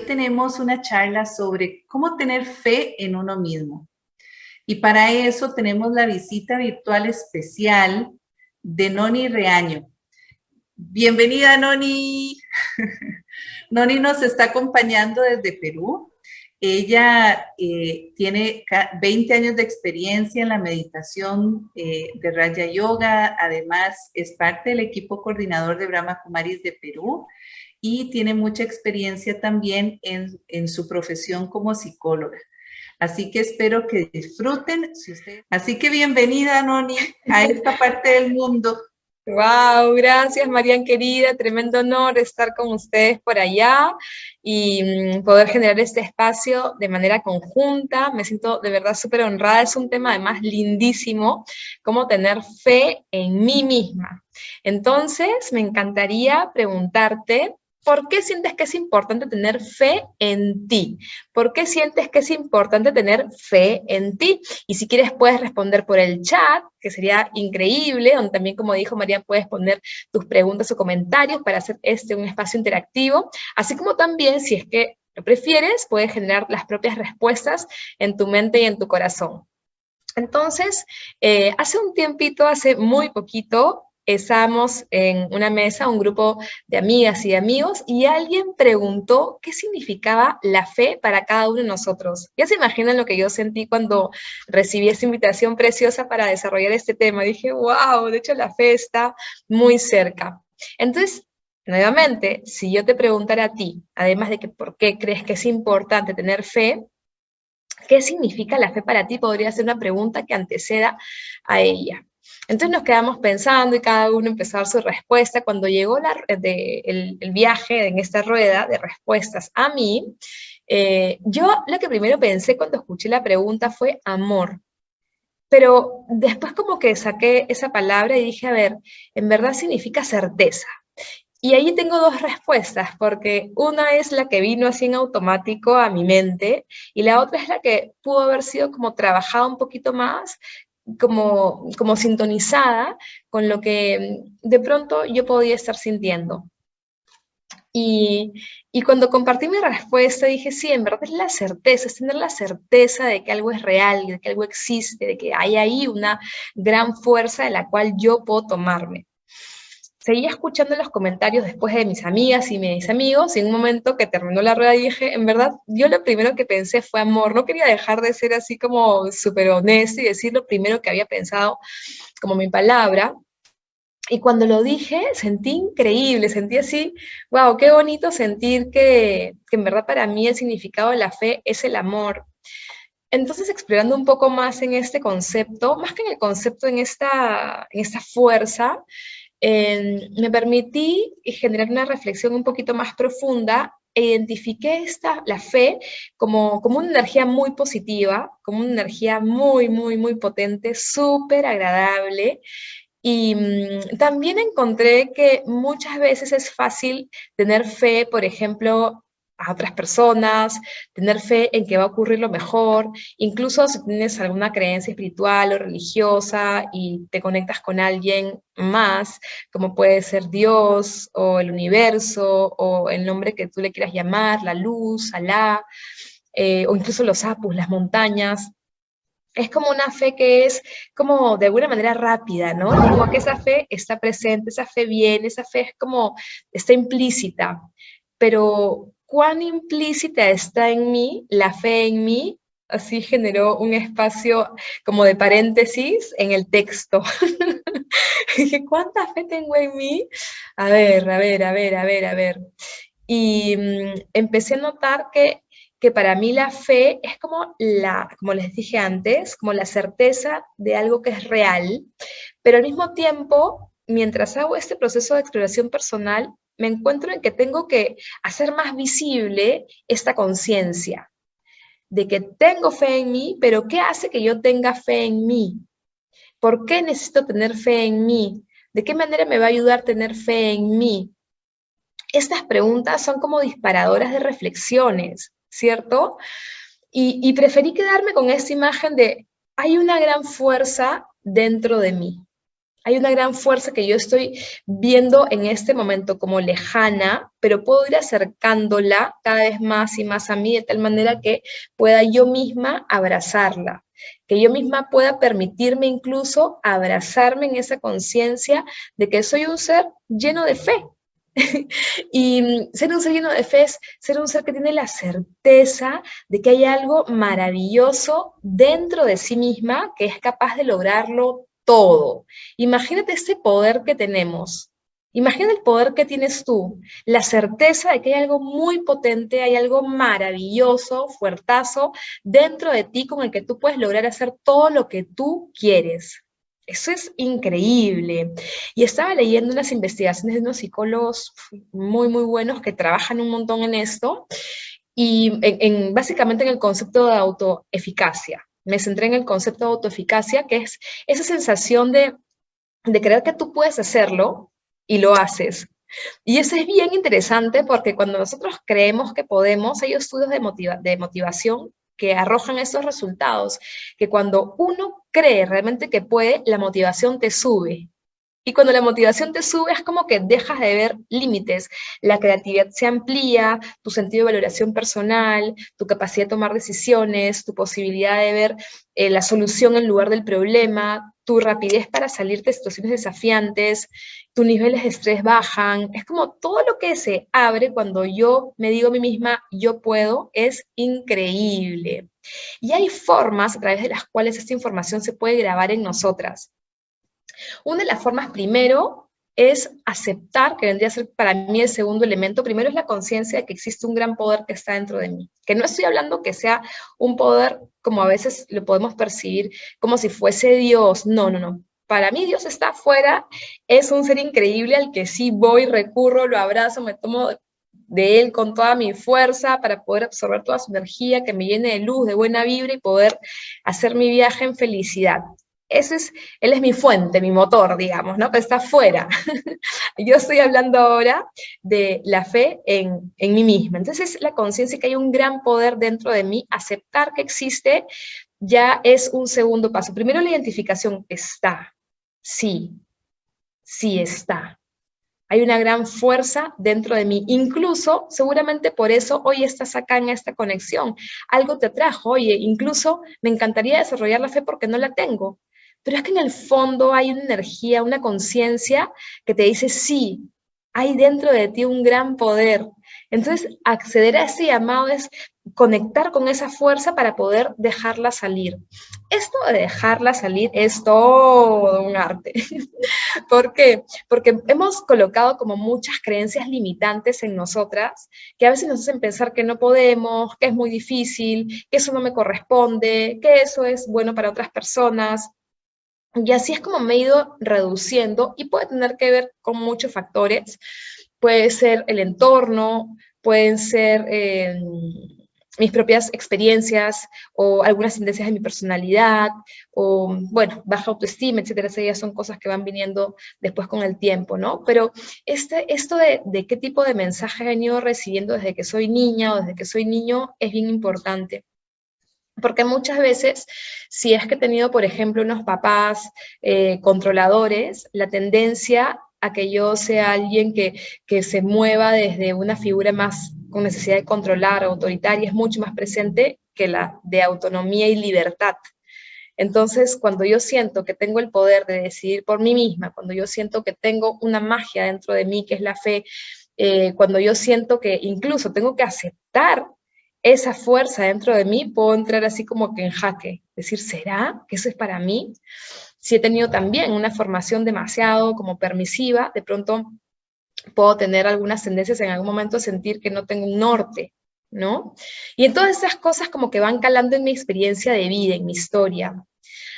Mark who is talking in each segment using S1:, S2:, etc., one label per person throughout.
S1: tenemos una charla sobre cómo tener fe en uno mismo. Y para eso tenemos la visita virtual especial de Noni Reaño. Bienvenida, Noni. Noni nos está acompañando desde Perú. Ella eh, tiene 20 años de experiencia en la meditación eh, de Raya Yoga. Además, es parte del equipo coordinador de Brahma Kumaris de Perú y tiene mucha experiencia también en, en su profesión como psicóloga. Así que espero que disfruten. Así que bienvenida, Noni, a esta parte del mundo.
S2: Wow, gracias Marian querida, tremendo honor estar con ustedes por allá y mm, poder generar este espacio de manera conjunta. Me siento de verdad súper honrada, es un tema además lindísimo, cómo tener fe en mí misma. Entonces, me encantaría preguntarte, ¿Por qué sientes que es importante tener fe en ti? ¿Por qué sientes que es importante tener fe en ti? Y si quieres puedes responder por el chat, que sería increíble, donde también, como dijo María, puedes poner tus preguntas o comentarios para hacer este un espacio interactivo, así como también, si es que lo prefieres, puedes generar las propias respuestas en tu mente y en tu corazón. Entonces, eh, hace un tiempito, hace muy poquito, estábamos en una mesa, un grupo de amigas y amigos, y alguien preguntó qué significaba la fe para cada uno de nosotros. Ya se imaginan lo que yo sentí cuando recibí esta invitación preciosa para desarrollar este tema. Dije, wow, de hecho la fe está muy cerca. Entonces, nuevamente, si yo te preguntara a ti, además de que por qué crees que es importante tener fe, ¿qué significa la fe para ti? Podría ser una pregunta que anteceda a ella. Entonces nos quedamos pensando y cada uno empezó a dar su respuesta. Cuando llegó el, viaje en esta rueda de respuestas a mí, eh, yo lo que primero pensé cuando escuché la pregunta fue amor. Pero después como que saqué esa palabra y dije, a ver, en verdad significa certeza. Y ahí tengo dos respuestas, porque una es la que vino así en automático a mi mente, y la otra es la que pudo haber sido como trabajada un poquito más, como, como sintonizada con lo que de pronto yo podía estar sintiendo. Y, y, cuando compartí mi respuesta dije, sí, en verdad es la certeza, es tener la certeza de que algo es real, de que algo existe, de que hay ahí una gran fuerza de la cual yo puedo tomarme seguía escuchando los comentarios después de mis amigas y mis amigos, y en un momento que terminó la rueda dije, en verdad, yo lo primero que pensé fue amor, no quería dejar de ser así como súper honesto y decir lo primero que había pensado como mi palabra, y cuando lo dije, sentí increíble, sentí así, wow, qué bonito sentir que, que en verdad para mí el significado de la fe es el amor, entonces, explorando un poco más en este concepto, más que en el concepto, en esta, en esta fuerza, me permití generar una reflexión un poquito más profunda e identifiqué esta, la fe como, como una energía muy positiva, como una energía muy, muy, muy potente, súper agradable, y mm, también encontré que muchas veces es fácil tener fe, por ejemplo, a otras personas, tener fe en que va a ocurrir lo mejor, incluso si tienes alguna creencia espiritual o religiosa y te conectas con alguien más, como puede ser Dios o el universo o el nombre que tú le quieras llamar, la luz, Alá, eh, o incluso los apus, las montañas, es como una fe que es como de alguna manera rápida, ¿no? Como que esa fe está presente, esa fe viene, esa fe es como, está implícita, pero cuán implícita está en mí, la fe en mí, así generó un espacio como de paréntesis en el texto. Dije, ¿cuánta fe tengo en mí? A ver, a ver, a ver, a ver, a ver. Y mm, empecé a notar que, que para mí la fe es como la, como les dije antes, como la certeza de algo que es real, pero al mismo tiempo, mientras hago este proceso de exploración personal, me encuentro en que tengo que hacer más visible esta conciencia de que tengo fe en mí, pero ¿qué hace que yo tenga fe en mí? ¿Por qué necesito tener fe en mí? ¿De qué manera me va a ayudar tener fe en mí? Estas preguntas son como disparadoras de reflexiones, ¿cierto? Y, preferí quedarme con esta imagen de hay una gran fuerza dentro de mí. Hay una gran fuerza que yo estoy viendo en este momento como lejana, pero puedo ir acercándola cada vez más y más a mí de tal manera que pueda yo misma abrazarla, que yo misma pueda permitirme incluso abrazarme en esa conciencia de que soy un ser lleno de fe, y ser un ser lleno de fe es ser un ser que tiene la certeza de que hay algo maravilloso dentro de sí misma que es capaz de lograrlo todo. Imagínate ese poder que tenemos. Imagina el poder que tienes tú, la certeza de que hay algo muy potente, hay algo maravilloso, fuertazo dentro de ti con el que tú puedes lograr hacer todo lo que tú quieres. Eso es increíble. Y estaba leyendo unas investigaciones de unos psicólogos muy, muy buenos que trabajan un montón en esto y en, básicamente en el concepto de autoeficacia. Me centré en el concepto de autoeficacia, que es esa sensación de, de creer que tú puedes hacerlo y lo haces. Y eso es bien interesante porque cuando nosotros creemos que podemos, hay estudios de, de motivación que arrojan esos resultados, que cuando uno cree realmente que puede, la motivación te sube. Y cuando la motivación te sube es como que dejas de ver límites, la creatividad se amplía, tu sentido de valoración personal, tu capacidad de tomar decisiones, tu posibilidad de ver eh, la solución en lugar del problema, tu rapidez para salir de situaciones desafiantes, tus niveles de estrés bajan, es como todo lo que se abre cuando yo me digo a mí misma, yo puedo, es increíble. Y hay formas a través de las cuales esta información se puede grabar en nosotras. Una de las formas primero es aceptar, que vendría a ser para mí el segundo elemento. Primero es la conciencia de que existe un gran poder que está dentro de mí. Que no estoy hablando que sea un poder como a veces lo podemos percibir, como si fuese Dios. No, no, no. Para mí Dios está afuera, es un ser increíble al que sí voy, recurro, lo abrazo, me tomo de él con toda mi fuerza para poder absorber toda su energía, que me llene de luz, de buena vibra y poder hacer mi viaje en felicidad es, él es mi fuente, mi motor, digamos, ¿no? Está fuera. Yo estoy hablando ahora de la fe en, en mí misma. Entonces, la conciencia que hay un gran poder dentro de mí, aceptar que existe, ya es un segundo paso. Primero la identificación, está, sí, sí está. Hay una gran fuerza dentro de mí. Incluso, seguramente por eso hoy estás acá en esta conexión. Algo te atrajo, oye, incluso me encantaría desarrollar la fe porque no la tengo pero es que en el fondo hay una energía, una conciencia que te dice, sí, hay dentro de ti un gran poder. Entonces, acceder a ese llamado es conectar con esa fuerza para poder dejarla salir. Esto de dejarla salir es todo un arte. ¿Por qué? Porque hemos colocado como muchas creencias limitantes en nosotras que a veces nos hacen pensar que no podemos, que es muy difícil, que eso no me corresponde, que eso es bueno para otras personas. Y así es como me he ido reduciendo y puede tener que ver con muchos factores. Puede ser el entorno, pueden ser eh, mis propias experiencias o algunas tendencias de mi personalidad o, bueno, baja autoestima, etcétera. Esas son cosas que van viniendo después con el tiempo, ¿no? Pero este, esto de, de qué tipo de mensaje he venido recibiendo desde que soy niña o desde que soy niño es bien importante. Porque muchas veces, si es que he tenido, por ejemplo, unos papás eh, controladores, la tendencia a que yo sea alguien que, que se mueva desde una figura más con necesidad de controlar, autoritaria, es mucho más presente que la de autonomía y libertad. Entonces, cuando yo siento que tengo el poder de decidir por mí misma, cuando yo siento que tengo una magia dentro de mí, que es la fe, eh, cuando yo siento que incluso tengo que aceptar esa fuerza dentro de mí, puedo entrar así como que en jaque, decir, ¿será que eso es para mí? Si he tenido también una formación demasiado como permisiva, de pronto puedo tener algunas tendencias en algún momento a sentir que no tengo un norte, ¿no? Y entonces esas cosas como que van calando en mi experiencia de vida, en mi historia.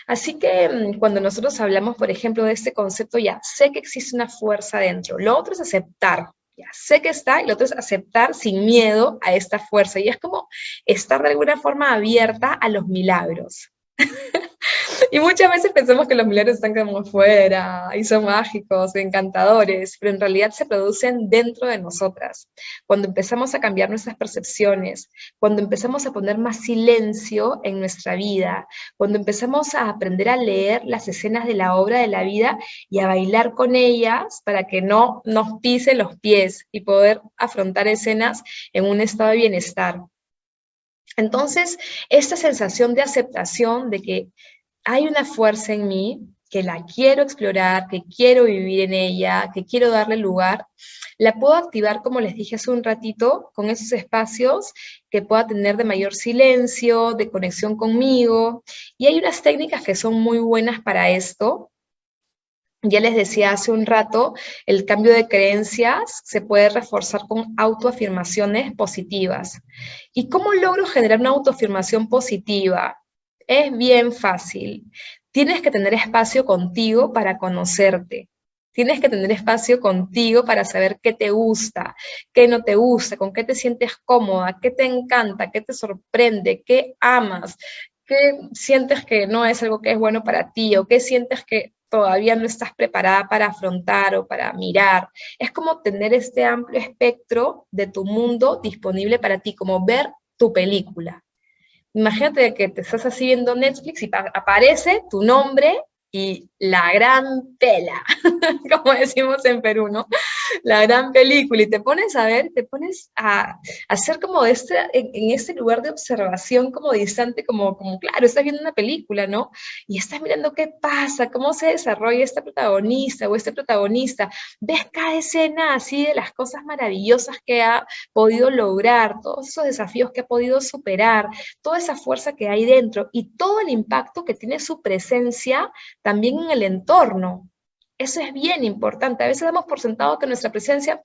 S2: Así que mm, cuando nosotros hablamos, por ejemplo, de este concepto, ya sé que existe una fuerza dentro. Lo otro es aceptar, sé que está, y lo otro es aceptar sin miedo a esta fuerza. Y es como estar de alguna forma abierta a los milagros. Y muchas veces pensamos que los milagros están como afuera y son mágicos, encantadores, pero en realidad se producen dentro de nosotras. Cuando empezamos a cambiar nuestras percepciones, cuando empezamos a poner más silencio en nuestra vida, cuando empezamos a aprender a leer las escenas de la obra de la vida y a bailar con ellas para que no nos pise los pies y poder afrontar escenas en un estado de bienestar. Entonces, esta sensación de aceptación de que hay una fuerza en mí, que la quiero explorar, que quiero vivir en ella, que quiero darle lugar, la puedo activar, como les dije hace un ratito, con esos espacios que pueda tener de mayor silencio, de conexión conmigo. Y hay unas técnicas que son muy buenas para esto, ya les decía hace un rato, el cambio de creencias se puede reforzar con autoafirmaciones positivas. ¿Y cómo logro generar una autoafirmación positiva? Es bien fácil. Tienes que tener espacio contigo para conocerte. Tienes que tener espacio contigo para saber qué te gusta, qué no te gusta, con qué te sientes cómoda, qué te encanta, qué te sorprende, qué amas, sientes que no es algo que es bueno para ti o qué sientes que todavía no estás preparada para afrontar o para mirar. Es como tener este amplio espectro de tu mundo disponible para ti, como ver tu película. Imagínate que te estás así viendo Netflix y aparece tu nombre y la gran pela, como decimos en Perú, ¿no? La gran película, y te pones a ver, te pones a, hacer como este, en, este lugar de observación como distante, como, como, claro, estás viendo una película, ¿no? Y estás mirando qué pasa, cómo se desarrolla esta protagonista o este protagonista, ves cada escena así de las cosas maravillosas que ha podido lograr, todos esos desafíos que ha podido superar, toda esa fuerza que hay dentro y todo el impacto que tiene su presencia también en el entorno. Eso es bien importante. A veces damos por sentado que nuestra presencia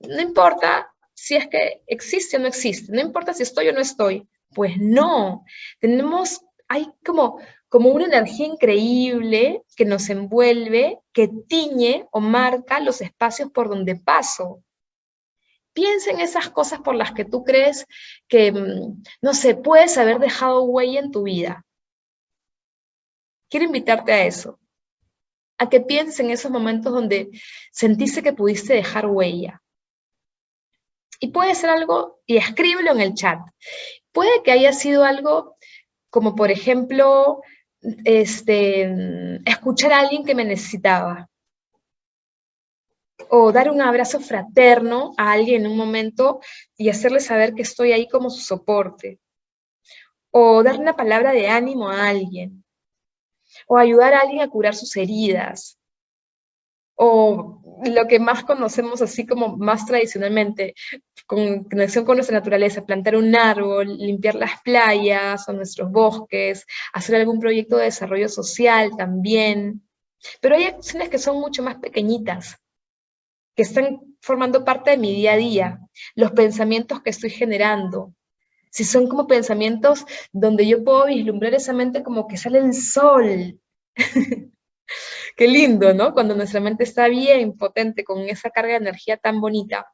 S2: no importa si es que existe o no existe, no importa si estoy o no estoy. Pues no, tenemos, hay como, como una energía increíble que nos envuelve, que tiñe o marca los espacios por donde paso. Piensa en esas cosas por las que tú crees que, mm, no sé, puedes haber dejado huella en tu vida. Quiero invitarte a eso, a que pienses en esos momentos donde sentiste que pudiste dejar huella. Y puede ser algo, y escríbelo en el chat. Puede que haya sido algo como, por ejemplo, este, escuchar a alguien que me necesitaba. O dar un abrazo fraterno a alguien en un momento y hacerle saber que estoy ahí como su soporte. O dar una palabra de ánimo a alguien o ayudar a alguien a curar sus heridas, o lo que más conocemos así como más tradicionalmente, con conexión con nuestra naturaleza, plantar un árbol, limpiar las playas o nuestros bosques, hacer algún proyecto de desarrollo social también. Pero hay acciones que son mucho más pequeñitas, que están formando parte de mi día a día, los pensamientos que estoy generando, si son como pensamientos donde yo puedo vislumbrar esa mente como que sale el sol. Qué lindo, ¿no? Cuando nuestra mente está bien potente, con esa carga de energía tan bonita.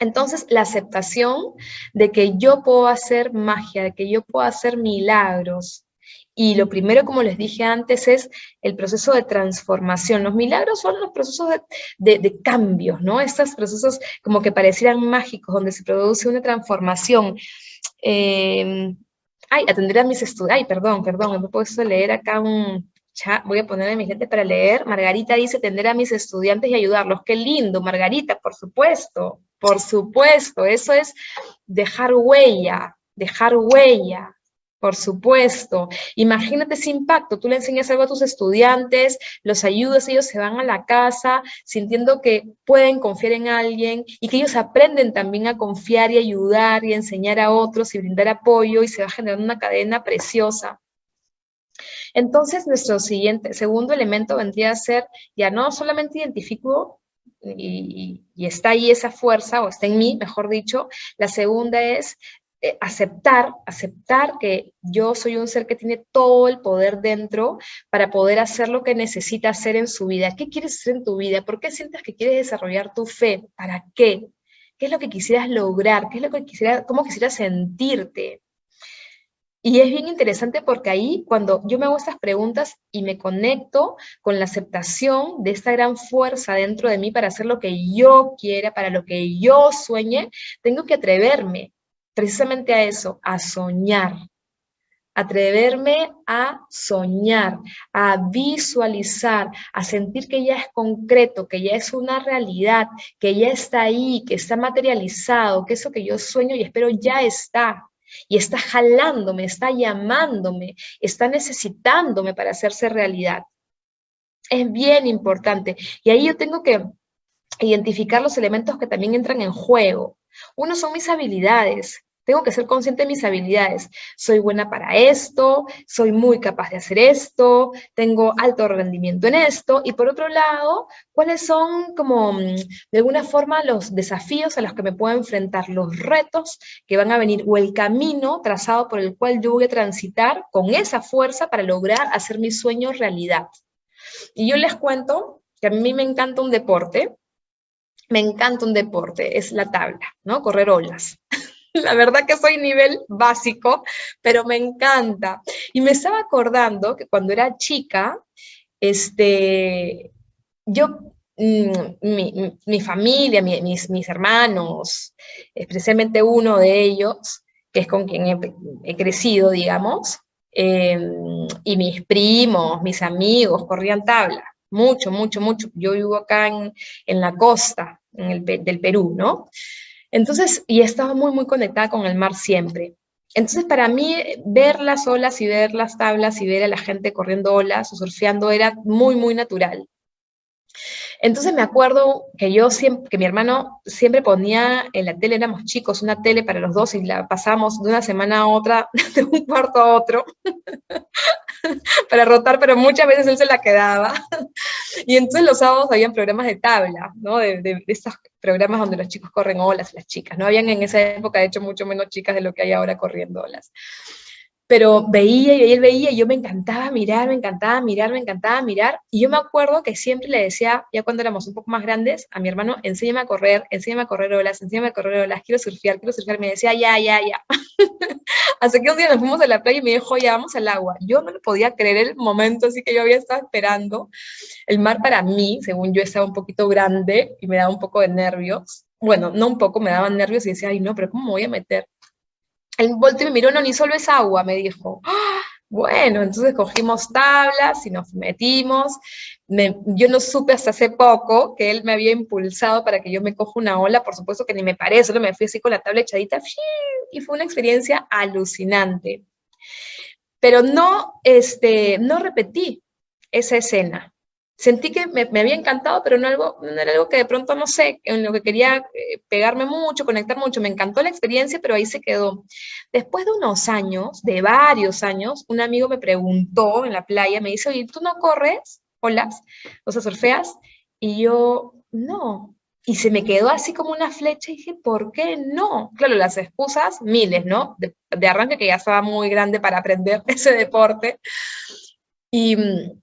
S2: Entonces, la aceptación de que yo puedo hacer magia, de que yo puedo hacer milagros, y lo primero, como les dije antes, es el proceso de transformación. Los milagros son los procesos de, cambios, ¿no? Estos procesos como que parecieran mágicos, donde se produce una transformación. Em, ay, atender a mis estudiantes. Ay, perdón, perdón, me he puesto leer acá un chat. Voy a poner a mi gente para leer. Margarita dice atender a mis estudiantes y ayudarlos. Qué lindo, Margarita, por supuesto, por supuesto. Eso es dejar huella, dejar huella. Por supuesto. Imagínate ese impacto. Tú le enseñas algo a tus estudiantes, los ayudas, ellos se van a la casa sintiendo que pueden confiar en alguien y que ellos aprenden también a confiar y ayudar y enseñar a otros y brindar apoyo y se va generando una cadena preciosa. Entonces, nuestro siguiente, segundo elemento vendría a ser, ya no solamente identifico y, y, está ahí esa fuerza, o está en mí, mejor dicho, la segunda es eh, aceptar, aceptar que yo soy un ser que tiene todo el poder dentro para poder hacer lo que necesita hacer en su vida. ¿Qué quieres hacer en tu vida? ¿Por qué sientes que quieres desarrollar tu fe? ¿Para qué? ¿Qué es lo que quisieras lograr? ¿Qué es lo que quisieras, cómo quisieras sentirte? Y es bien interesante porque ahí cuando yo me hago estas preguntas y me conecto con la aceptación de esta gran fuerza dentro de mí para hacer lo que yo quiera, para lo que yo sueñe, tengo que atreverme precisamente a eso, a soñar. Atreverme a soñar, a visualizar, a sentir que ya es concreto, que ya es una realidad, que ya está ahí, que está materializado, que eso que yo sueño y espero ya está y está jalándome, está llamándome, está necesitándome para hacerse realidad. Es bien importante. Y ahí yo tengo que identificar los elementos que también entran en juego. Uno son mis habilidades, tengo que ser consciente de mis habilidades. Soy buena para esto, soy muy capaz de hacer esto, tengo alto rendimiento en esto. Y por otro lado, ¿cuáles son como mm, de alguna forma los desafíos a los que me puedo enfrentar, los retos que van a venir o el camino trazado por el cual yo voy a transitar con esa fuerza para lograr hacer mis sueños realidad? Y yo les cuento que a mí me encanta un deporte, me encanta un deporte, es la tabla, ¿no? Correr olas. La verdad que soy nivel básico, pero me encanta. Y me estaba acordando que cuando era chica, este, yo, mm, mi, familia, mis, mis, hermanos, especialmente uno de ellos, que es con quien he, crecido, digamos, em, y mis primos, mis amigos, corrían tabla. Mucho, mucho, mucho. Yo vivo acá en, en la costa en el, del Perú, ¿no? Entonces, y estaba muy, muy conectada con el mar siempre. Entonces, para mí, ver las olas y ver las tablas y ver a la gente corriendo olas o surfeando era muy, muy natural. Entonces me acuerdo que yo siempre, que mi hermano siempre ponía en la tele, éramos chicos, una tele para los dos y la pasamos de una semana a otra, de un cuarto a otro, para rotar, pero muchas veces él se la quedaba. Y entonces los sábados habían programas de tabla, ¿no? De, de, estos programas donde los chicos corren olas, las chicas, ¿no? Habían en esa época, de hecho, mucho menos chicas de lo que hay ahora corriendo olas pero veía y él veía y yo me encantaba mirar, me encantaba mirar, me encantaba mirar. Y yo me acuerdo que siempre le decía, ya cuando éramos un poco más grandes, a mi hermano, enséñame a correr, enséñame a correr olas, enséñame a correr olas, quiero surfear, quiero surfear. Me decía, ya, ya, ya. Hasta que un día nos fuimos a la playa y me dijo, ya vamos al agua. Yo no lo podía creer el momento, así que yo había estado esperando. El mar para mí, según yo, estaba un poquito grande y me daba un poco de nervios. Bueno, no un poco, me daban nervios y decía, ay, no, pero ¿cómo me voy a meter? El volteo me miró, no, ni solo es agua, me dijo. ¡Ah! Bueno, entonces cogimos tablas y nos metimos. yo no supe hasta hace poco que él me había impulsado para que yo me coja una ola, por supuesto que ni me paré, solo me fui así con la tabla echadita, y fue una experiencia alucinante. Pero no, este, no repetí esa escena sentí que me, había encantado, pero no, era algo que de pronto, no sé, en lo que quería eh, pegarme mucho, conectar mucho. Me encantó la experiencia, pero ahí se quedó. Después de unos años, de varios años, un amigo me preguntó en la playa, me dice, oye, ¿tú no corres olas? O sea, surfeas. Y yo, no. Y se me quedó así como una flecha y dije, ¿por qué no? Claro, las excusas, miles, ¿no? De, de arranque que ya estaba muy grande para aprender ese deporte. Y mm,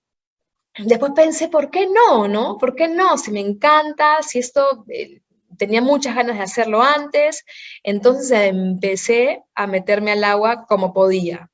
S2: después pensé, ¿por qué no? ¿No? ¿Por qué no? Si me encanta, si esto eh, tenía muchas ganas de hacerlo antes, entonces empecé a meterme al agua como podía.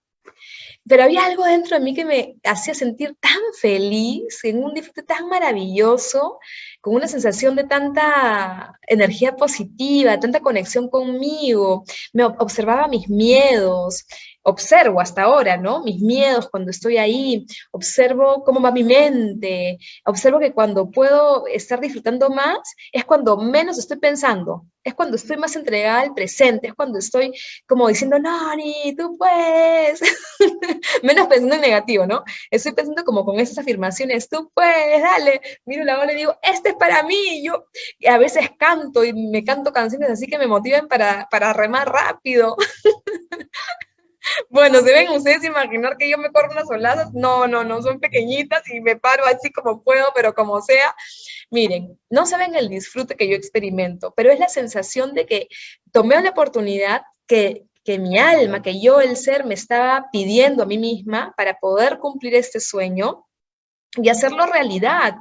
S2: Pero había algo dentro de mí que me hacía sentir tan feliz, en un disfrute tan maravilloso, con una sensación de tanta energía positiva, tanta conexión conmigo. Me observaba mis miedos, observo hasta ahora, ¿no? Mis miedos cuando estoy ahí, observo cómo va mi mente, observo que cuando puedo estar disfrutando más es cuando menos estoy pensando, es cuando estoy más entregada al presente, es cuando estoy como diciendo, no, ni tú puedes, menos pensando en negativo, ¿no? Estoy pensando como con esas afirmaciones, tú puedes, dale, miro la bola y digo, este es para mí, yo a veces canto y me canto canciones así que me motiven para, para remar rápido. Bueno, ¿deben ustedes imaginar que yo me corro unas oladas? No, no, no, son pequeñitas y me paro así como puedo, pero como sea. Miren, no saben el disfrute que yo experimento, pero es la sensación de que tomé una oportunidad que, que mi alma, que yo, el ser, me estaba pidiendo a mí misma para poder cumplir este sueño y hacerlo realidad.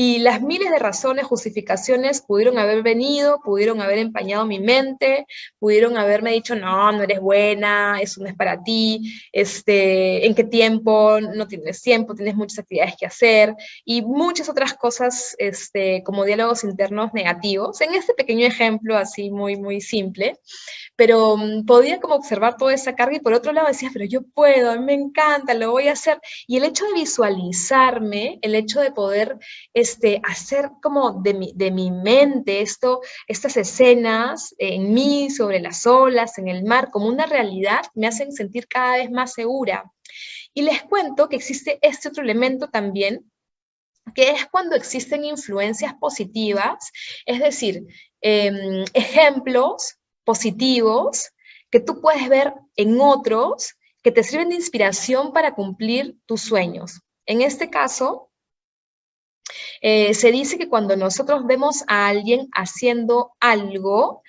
S2: Y las miles de razones, justificaciones pudieron haber venido, pudieron haber empañado mi mente, pudieron haberme dicho, no, no eres buena, eso no es para ti, este, en qué tiempo, no tienes tiempo, tienes muchas actividades que hacer, y muchas otras cosas este, como diálogos internos negativos. En este pequeño ejemplo, así muy, muy simple, pero mm, podía como observar toda esa carga y por otro lado decía, pero yo puedo, a mí me encanta, lo voy a hacer. Y el hecho de visualizarme, el hecho de poder este, hacer como de mi, de mi mente esto, estas escenas en mí, sobre las olas, en el mar, como una realidad, me hacen sentir cada vez más segura. Y les cuento que existe este otro elemento también, que es cuando existen influencias positivas, es decir, em, ejemplos positivos que tú puedes ver en otros que te sirven de inspiración para cumplir tus sueños. En este caso, eh, se dice que cuando nosotros vemos a alguien haciendo algo,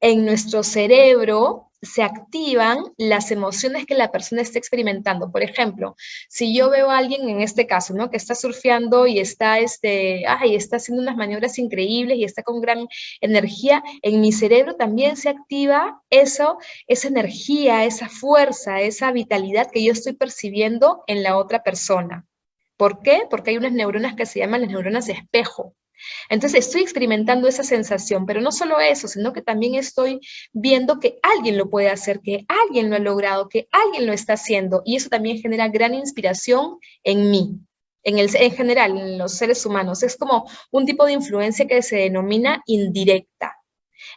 S2: en nuestro cerebro se activan las emociones que la persona está experimentando. Por ejemplo, si yo veo a alguien en este caso, ¿no? Que está surfeando y está, este, ay, está haciendo unas maniobras increíbles y está con gran energía, en mi cerebro también se activa eso, esa energía, esa fuerza, esa vitalidad que yo estoy percibiendo en la otra persona. ¿Por qué? Porque hay unas neuronas que se llaman las neuronas espejo. Entonces estoy experimentando esa sensación, pero no solo eso, sino que también estoy viendo que alguien lo puede hacer, que alguien lo ha logrado, que alguien lo está haciendo, y eso también genera gran inspiración en mí, en, el, en general, en los seres humanos. Es como un tipo de influencia que se denomina indirecta.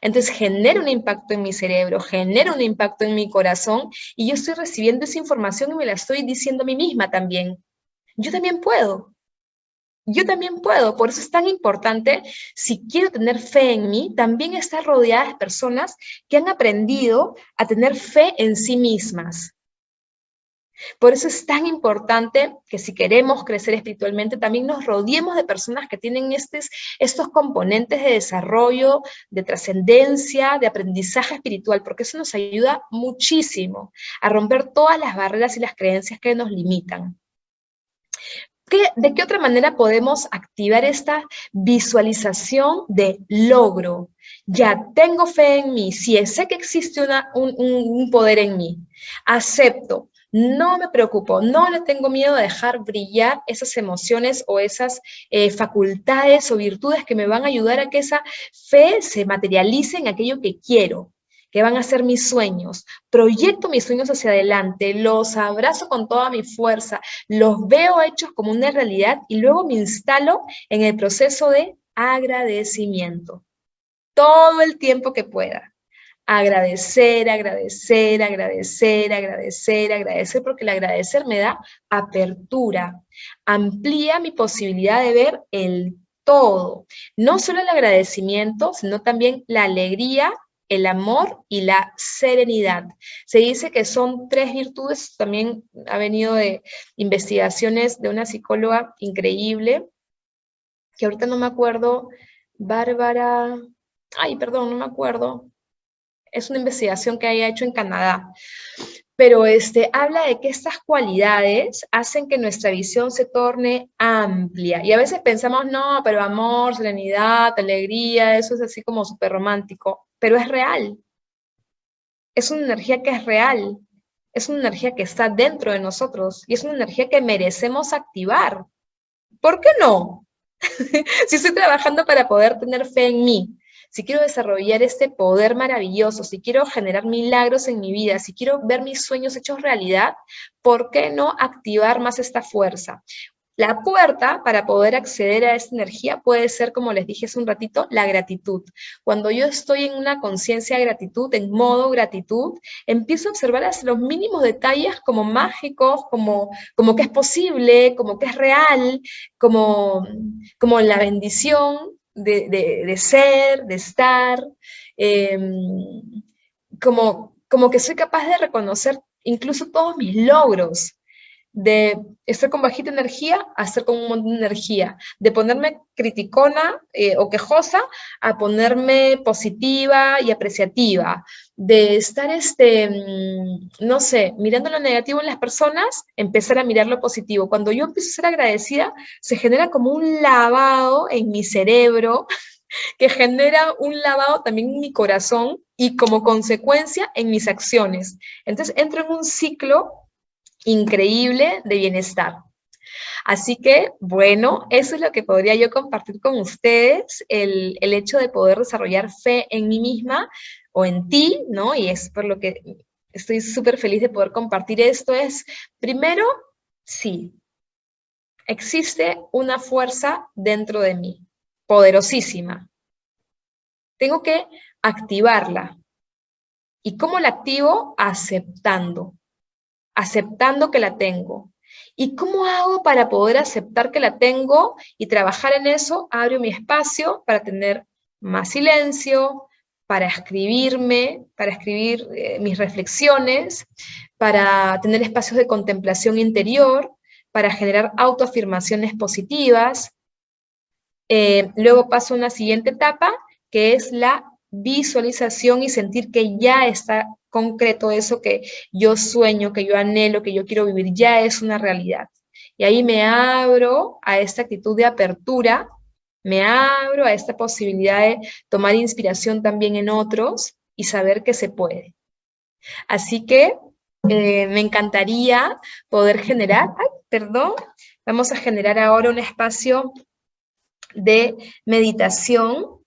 S2: Entonces genera un impacto en mi cerebro, genera un impacto en mi corazón, y yo estoy recibiendo esa información y me la estoy diciendo a mí misma también. Yo también puedo, yo también puedo, por eso es tan importante, si quiero tener fe en mí, también estar rodeada de personas que han aprendido a tener fe en sí mismas. Por eso es tan importante que si queremos crecer espiritualmente, también nos rodeemos de personas que tienen estos, estos componentes de desarrollo, de trascendencia, de aprendizaje espiritual, porque eso nos ayuda muchísimo a romper todas las barreras y las creencias que nos limitan. ¿De qué otra manera podemos activar esta visualización de logro? Ya tengo fe en mí, si sé que existe un, poder en mí, acepto, no me preocupo, no le tengo miedo a dejar brillar esas emociones o esas eh, facultades o virtudes que me van a ayudar a que esa fe se materialice en aquello que quiero que van a ser mis sueños. Proyecto mis sueños hacia adelante, los abrazo con toda mi fuerza, los veo hechos como una realidad y luego me instalo en el proceso de agradecimiento. Todo el tiempo que pueda. Agradecer, agradecer, agradecer, agradecer, agradecer, porque el agradecer me da apertura, amplía mi posibilidad de ver el todo. No solo el agradecimiento, sino también la alegría el amor y la serenidad. Se dice que son tres virtudes, también ha venido de investigaciones de una psicóloga increíble, que ahorita no me acuerdo, Bárbara, ay, perdón, no me acuerdo, es una investigación que haya hecho en Canadá, pero este, habla de que estas cualidades hacen que nuestra visión se torne amplia. Y a veces pensamos, no, pero amor, serenidad, alegría, eso es así como súper romántico pero es real. Es una energía que es real, es una energía que está dentro de nosotros y es una energía que merecemos activar. ¿Por qué no? si estoy trabajando para poder tener fe en mí, si quiero desarrollar este poder maravilloso, si quiero generar milagros en mi vida, si quiero ver mis sueños hechos realidad, ¿por qué no activar más esta fuerza? La puerta para poder acceder a esta energía puede ser, como les dije hace un ratito, la gratitud. Cuando yo estoy en una conciencia de gratitud, en modo gratitud, empiezo a observar los mínimos detalles como mágicos, como, como que es posible, como que es real, como, como la bendición de, ser, de estar, em, como, como que soy capaz de reconocer incluso todos mis logros, de estar con bajita energía a estar con un montón de energía, de ponerme criticona eh, o quejosa a ponerme positiva y apreciativa, de estar, este, mm, no sé, mirando lo negativo en las personas, empezar a mirar lo positivo. Cuando yo empiezo a ser agradecida, se genera como un lavado en mi cerebro, que genera un lavado también en mi corazón y como consecuencia en mis acciones. Entonces entro en un ciclo increíble de bienestar. Así que, bueno, eso es lo que podría yo compartir con ustedes, el, el, hecho de poder desarrollar fe en mí misma o en ti, ¿no? Y es por lo que estoy súper feliz de poder compartir esto, es, primero, sí, existe una fuerza dentro de mí, poderosísima. Tengo que activarla. ¿Y cómo la activo? Aceptando aceptando que la tengo. ¿Y cómo hago para poder aceptar que la tengo y trabajar en eso? Abro mi espacio para tener más silencio, para escribirme, para escribir eh, mis reflexiones, para tener espacios de contemplación interior, para generar autoafirmaciones positivas. Eh, luego paso a una siguiente etapa, que es la visualización y sentir que ya está concreto eso que yo sueño, que yo anhelo, que yo quiero vivir, ya es una realidad. Y ahí me abro a esta actitud de apertura, me abro a esta posibilidad de tomar inspiración también en otros y saber que se puede. Así que eh, me encantaría poder generar, ay, perdón, vamos a generar ahora un espacio de meditación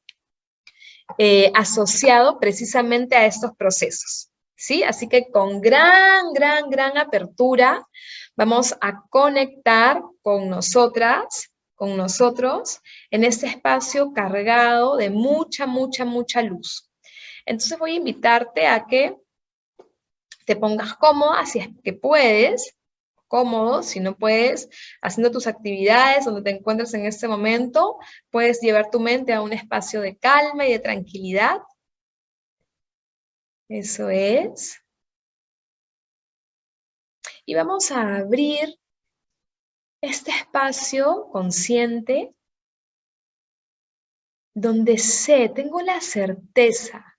S2: eh, asociado precisamente a estos procesos. ¿Sí? Así que con gran, gran, gran apertura vamos a conectar con nosotras, con nosotros, en este espacio cargado de mucha, mucha, mucha luz. Entonces voy a invitarte a que te pongas cómoda, si es que puedes, cómodo, si no puedes, haciendo tus actividades donde te encuentres en este momento, puedes llevar tu mente a un espacio de calma y de tranquilidad. Eso es. Y vamos a abrir este espacio consciente donde sé, tengo la certeza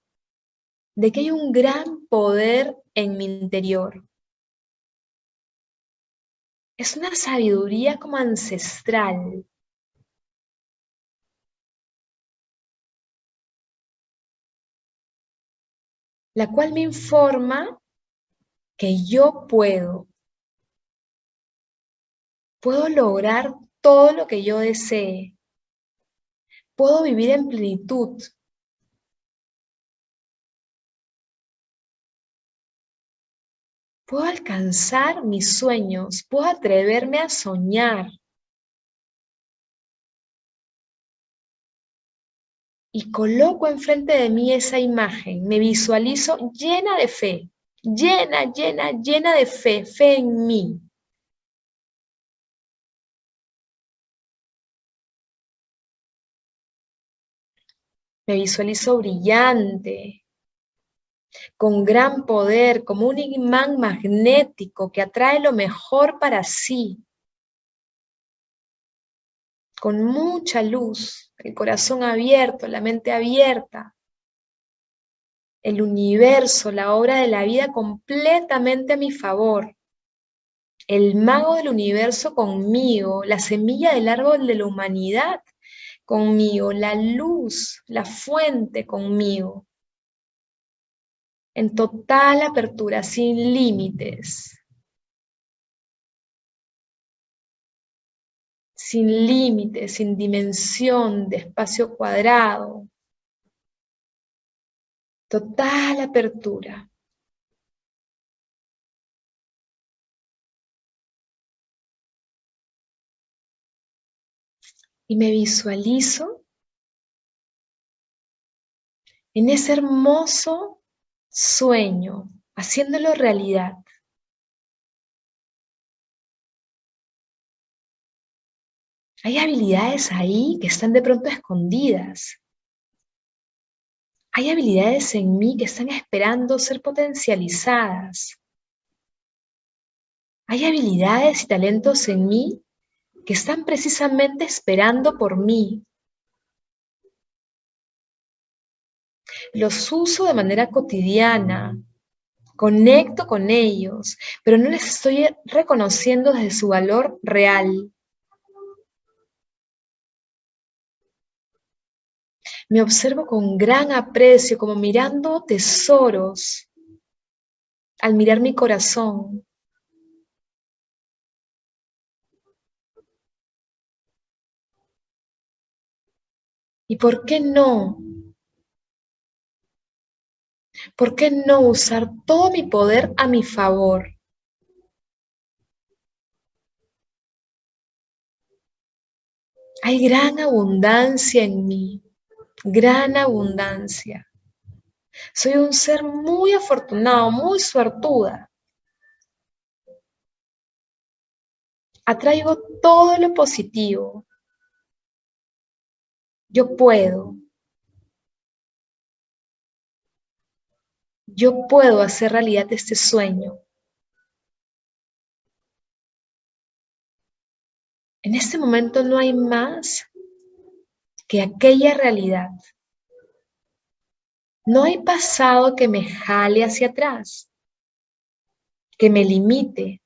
S2: de que hay un gran poder en mi interior es una sabiduría como ancestral. La cual me informa que yo puedo. Puedo lograr todo lo que yo desee. Puedo vivir en plenitud. puedo alcanzar mis sueños, puedo atreverme a soñar. Y coloco enfrente de mí esa imagen, me visualizo llena de fe, llena, llena, llena de fe, fe en mí. Me visualizo brillante, con gran poder, como un imán magnético que atrae lo mejor para sí, con mucha luz, el corazón abierto, la mente abierta, el universo, la obra de la vida completamente a mi favor, el mago del universo conmigo, la semilla del árbol de la humanidad conmigo, la luz, la fuente conmigo en total apertura, sin límites. Sin límites, sin dimensión de espacio cuadrado. Total apertura. Y me visualizo en ese hermoso sueño, haciéndolo realidad. Hay habilidades ahí que están de pronto escondidas. Hay habilidades en mí que están esperando ser potencializadas. Hay habilidades y talentos en mí que están precisamente esperando por mí. Los uso de manera cotidiana, conecto con ellos, pero no les estoy reconociendo desde su valor real. Me observo con gran aprecio, como mirando tesoros, al mirar mi corazón. ¿Y por qué no? ¿Por qué no usar todo mi poder a mi favor? Hay gran abundancia en mí, gran abundancia. Soy un ser muy afortunado, muy suertuda. Atraigo todo lo positivo, yo puedo. Yo puedo hacer realidad este sueño. En este momento no hay más que aquella realidad. No hay pasado que me jale hacia atrás, que me limite,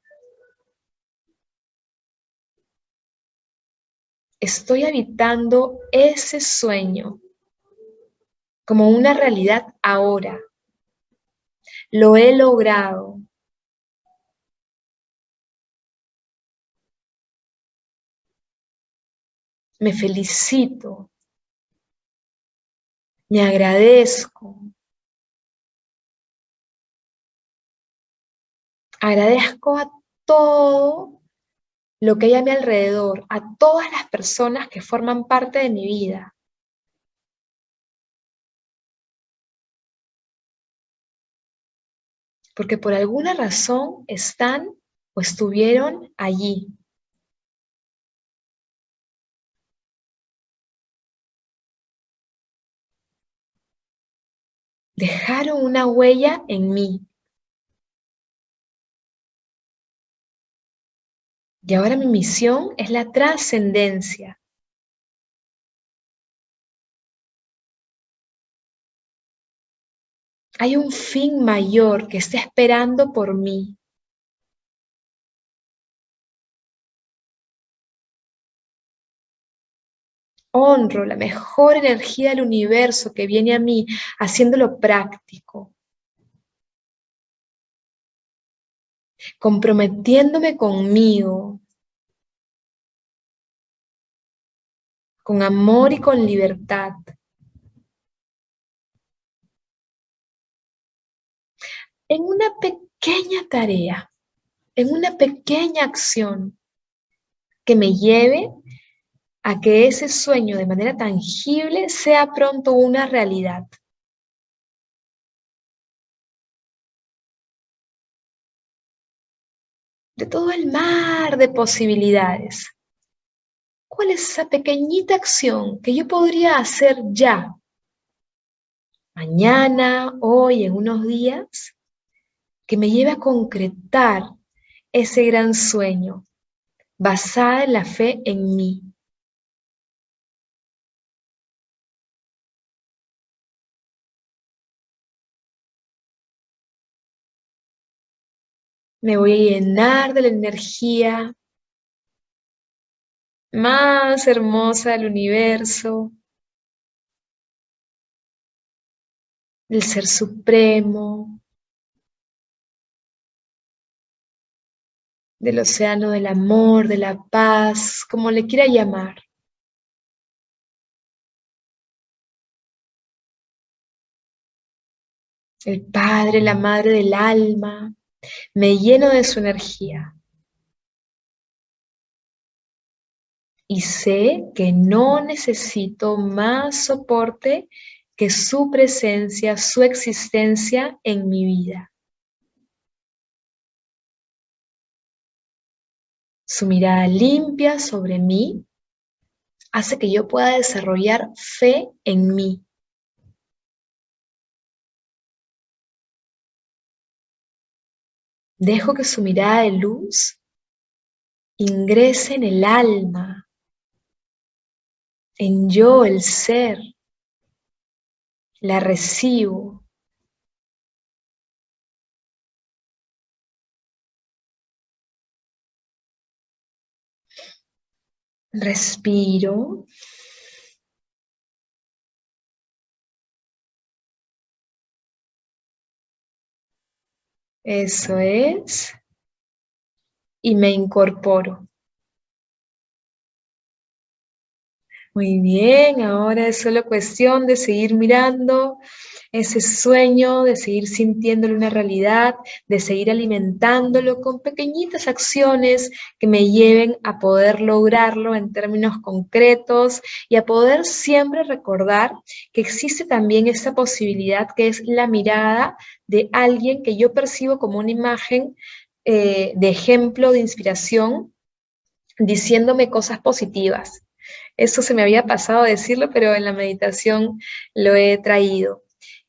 S2: estoy habitando ese sueño como una realidad ahora. Lo he logrado. Me felicito. Me agradezco. Agradezco a todo lo que hay a mi alrededor, a todas las personas que forman parte de mi vida. Porque por alguna razón están o estuvieron allí. Dejaron una huella en mí. Y ahora mi misión es la trascendencia. Hay un fin mayor que está esperando por mí. Honro la mejor energía del universo que viene a mí haciéndolo práctico. comprometiéndome conmigo, con amor y con libertad. En una pequeña tarea, en una pequeña acción que me lleve a que ese sueño de manera tangible sea pronto una realidad. de todo el mar de posibilidades. ¿Cuál es esa pequeñita acción que yo podría hacer ya? Mañana, hoy, en unos días, que me lleve a concretar ese gran sueño, basada en la fe en mí. Me voy a llenar de la energía más hermosa del universo, del Ser Supremo, del océano del amor, de la paz, como le quiera llamar. El Padre, la Madre del alma, me lleno de su energía. Y sé que no necesito más soporte que su presencia, su existencia en mi vida. Su mirada limpia sobre mí hace que yo pueda desarrollar fe en mí. Dejo que su mirada de luz ingrese en el alma, en yo, el ser. La recibo. Respiro. Eso es. Y me incorporo. Muy bien, ahora es solo cuestión de seguir mirando ese sueño, de seguir sintiéndolo una realidad, de seguir alimentándolo con pequeñitas acciones que me lleven a poder lograrlo en términos concretos y a poder siempre recordar que existe también esa posibilidad que es la mirada de alguien que yo percibo como una imagen eh, de ejemplo, de inspiración, diciéndome cosas positivas. Eso se me había pasado a decirlo, pero en la meditación lo he traído.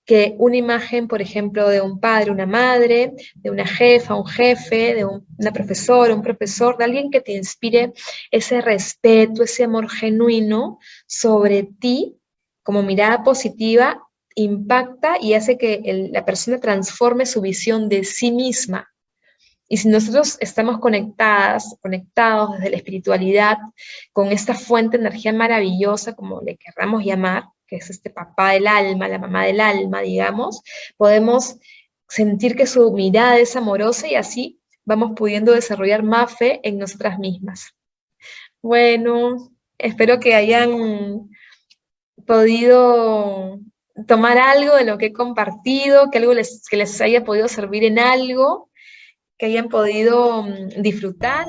S2: Que una imagen, por ejemplo, de un padre, una madre, de una jefa, un jefe, de una profesora, un profesor, de alguien que te inspire ese respeto, ese amor genuino sobre ti, como mirada positiva, impacta y hace que la persona transforme su visión de sí misma. Y si nosotros estamos conectadas, conectados desde la espiritualidad, con esta fuente de energía maravillosa, como le querramos llamar, que es este papá del alma, la mamá del alma, digamos, podemos sentir que su mirada es amorosa y así vamos pudiendo desarrollar más fe en nosotras mismas. Bueno, espero que hayan podido tomar algo de lo que he compartido, que algo que les haya podido servir en algo, que hayan podido mm, disfrutar